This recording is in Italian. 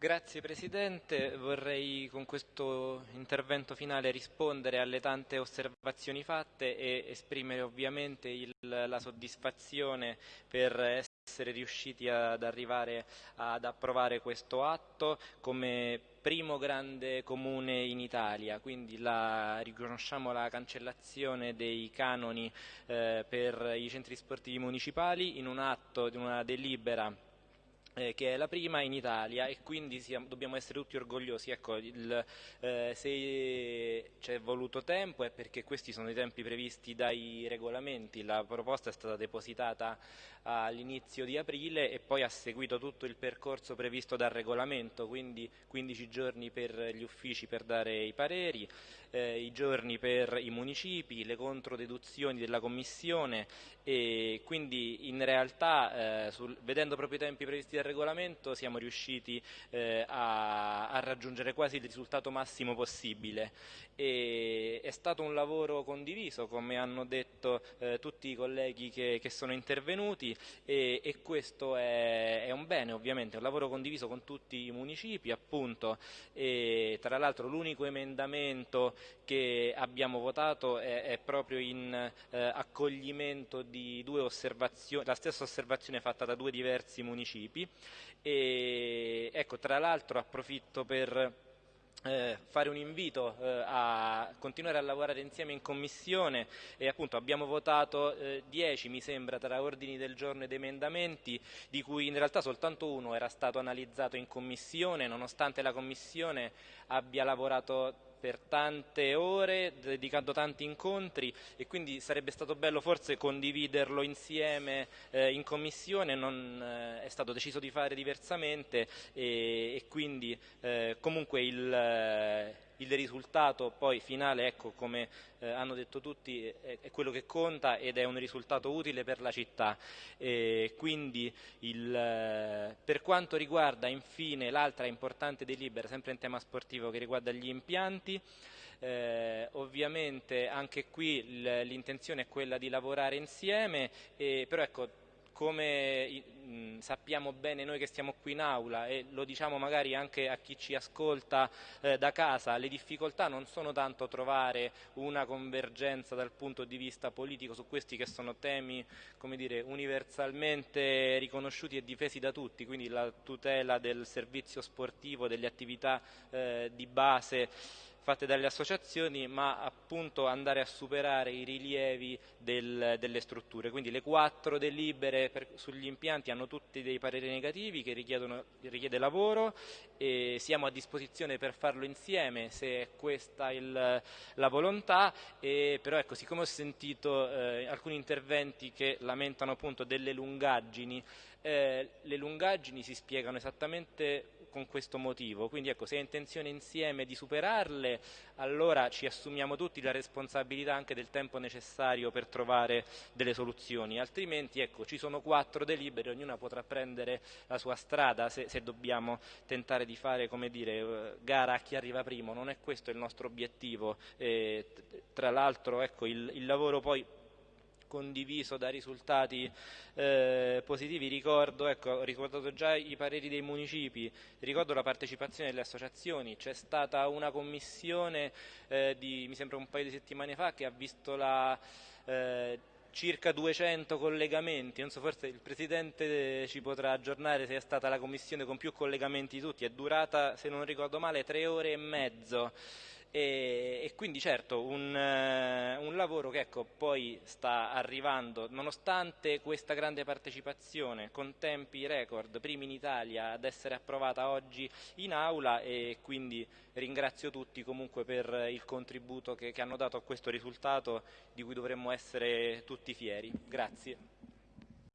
Grazie Presidente, vorrei con questo intervento finale rispondere alle tante osservazioni fatte e esprimere ovviamente il, la soddisfazione per essere riusciti ad arrivare ad approvare questo atto come primo grande comune in Italia, quindi la, riconosciamo la cancellazione dei canoni eh, per i centri sportivi municipali in un atto, in una delibera eh, che è la prima in Italia e quindi siamo, dobbiamo essere tutti orgogliosi. Ecco, il, eh, se c'è voluto tempo è perché questi sono i tempi previsti dai regolamenti, la proposta è stata depositata all'inizio di aprile e poi ha seguito tutto il percorso previsto dal regolamento, quindi 15 giorni per gli uffici per dare i pareri, eh, i giorni per i municipi, le controdeduzioni della Commissione e quindi in realtà eh, sul, vedendo proprio i tempi previsti dal regolamento siamo riusciti eh, a, a, raggiungere quasi il risultato massimo possibile. E, è stato un lavoro condiviso, come hanno detto eh, tutti i colleghi che, che sono intervenuti e, e questo è, è, un bene ovviamente, un lavoro condiviso con tutti i municipi appunto. E tra l'altro l'unico emendamento che abbiamo votato è, è proprio in eh, accoglimento di due osservazioni, la stessa osservazione fatta da due diversi municipi e ecco, tra l'altro approfitto per eh, fare un invito eh, a continuare a lavorare insieme in commissione e appunto abbiamo votato 10 eh, mi sembra tra ordini del giorno ed emendamenti di cui in realtà soltanto uno era stato analizzato in commissione nonostante la commissione abbia lavorato per tante ore, dedicando tanti incontri e quindi sarebbe stato bello forse condividerlo insieme eh, in commissione, non eh, è stato deciso di fare diversamente e, e quindi eh, comunque il il risultato poi finale, ecco, come eh, hanno detto tutti, è, è, quello che conta ed è un risultato utile per la città. E quindi il, eh, per quanto riguarda infine l'altra importante delibera, sempre in tema sportivo, che riguarda gli impianti, eh, ovviamente anche qui l'intenzione è quella di lavorare insieme, però ecco, come mh, sappiamo bene noi che stiamo qui in aula e lo diciamo magari anche a chi ci ascolta eh, da casa, le difficoltà non sono tanto trovare una convergenza dal punto di vista politico su questi che sono temi dire, universalmente riconosciuti e difesi da tutti, quindi la tutela del servizio sportivo, delle attività eh, di base fatte dalle associazioni, ma appunto andare a superare i rilievi del, delle strutture. Quindi le quattro delibere per, sugli impianti hanno tutti dei pareri negativi che richiedono, richiede lavoro e siamo a disposizione per farlo insieme se è questa il, la volontà, e, però ecco, siccome ho sentito eh, alcuni interventi che lamentano appunto delle lungaggini, eh, le lungaggini si spiegano esattamente con questo motivo, quindi ecco, se è intenzione insieme di superarle allora ci assumiamo tutti la responsabilità anche del tempo necessario per trovare delle soluzioni, altrimenti ecco, ci sono quattro delibere, ognuna potrà prendere la sua strada se, se dobbiamo tentare di fare come dire, eh, gara a chi arriva primo, non è questo il nostro obiettivo, e, tra l'altro ecco, il, il lavoro poi condiviso da risultati eh, positivi. Ricordo, ecco, ho ricordato già i pareri dei municipi, ricordo la partecipazione delle associazioni, c'è stata una commissione eh, di, mi sembra un paio di settimane fa che ha visto la eh, circa 200 collegamenti, non so, forse il Presidente ci potrà aggiornare se è stata la commissione con più collegamenti di tutti, è durata, se non ricordo male, tre ore e mezzo e, e quindi certo un, uh, un lavoro che ecco, poi sta arrivando, nonostante questa grande partecipazione, con tempi record, primi in Italia ad essere approvata oggi in aula e quindi ringrazio tutti comunque per il contributo che, che hanno dato a questo risultato di cui dovremmo essere tutti fieri. Grazie.